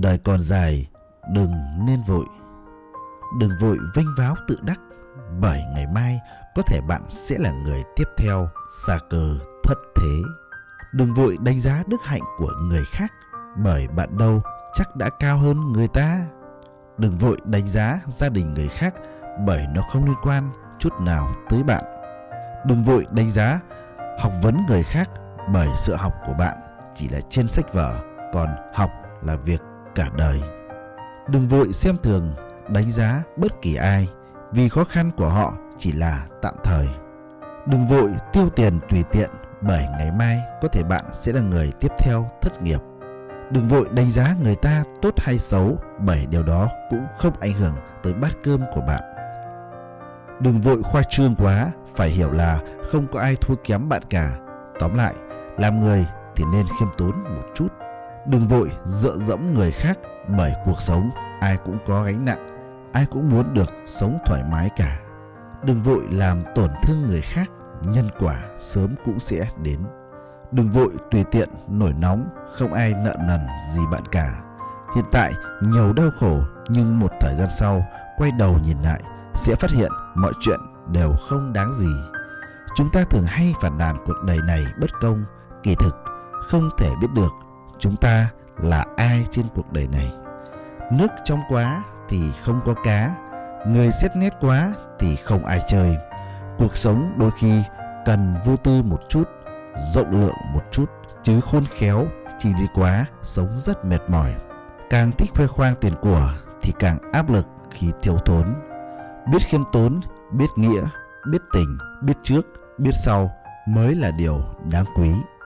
Đời còn dài, đừng nên vội. Đừng vội vinh váo tự đắc, bởi ngày mai có thể bạn sẽ là người tiếp theo xa cờ thất thế. Đừng vội đánh giá đức hạnh của người khác, bởi bạn đâu chắc đã cao hơn người ta. Đừng vội đánh giá gia đình người khác, bởi nó không liên quan chút nào tới bạn. Đừng vội đánh giá học vấn người khác bởi sự học của bạn chỉ là trên sách vở, còn học là việc cả đời. Đừng vội xem thường, đánh giá bất kỳ ai vì khó khăn của họ chỉ là tạm thời. Đừng vội tiêu tiền tùy tiện bởi ngày mai có thể bạn sẽ là người tiếp theo thất nghiệp. Đừng vội đánh giá người ta tốt hay xấu bởi điều đó cũng không ảnh hưởng tới bát cơm của bạn. Đừng vội khoa trương quá, phải hiểu là không có ai thua kém bạn cả. Tóm lại, làm người thì nên khiêm tốn một chút. Đừng vội dựa dẫm người khác bởi cuộc sống ai cũng có gánh nặng, ai cũng muốn được sống thoải mái cả. Đừng vội làm tổn thương người khác, nhân quả sớm cũng sẽ đến. Đừng vội tùy tiện, nổi nóng, không ai nợ nần gì bạn cả. Hiện tại nhiều đau khổ nhưng một thời gian sau quay đầu nhìn lại sẽ phát hiện mọi chuyện đều không đáng gì. Chúng ta thường hay phản nàn cuộc đời này bất công, kỳ thực không thể biết được chúng ta là ai trên cuộc đời này. Nước trong quá thì không có cá, người xét nét quá thì không ai chơi. Cuộc sống đôi khi cần vô tư một chút, rộng lượng một chút, chứ khôn khéo chỉ đi quá sống rất mệt mỏi. Càng thích khoe khoang tiền của thì càng áp lực khi thiếu thốn. Biết khiêm tốn, biết nghĩa, biết tình, biết trước, biết sau mới là điều đáng quý.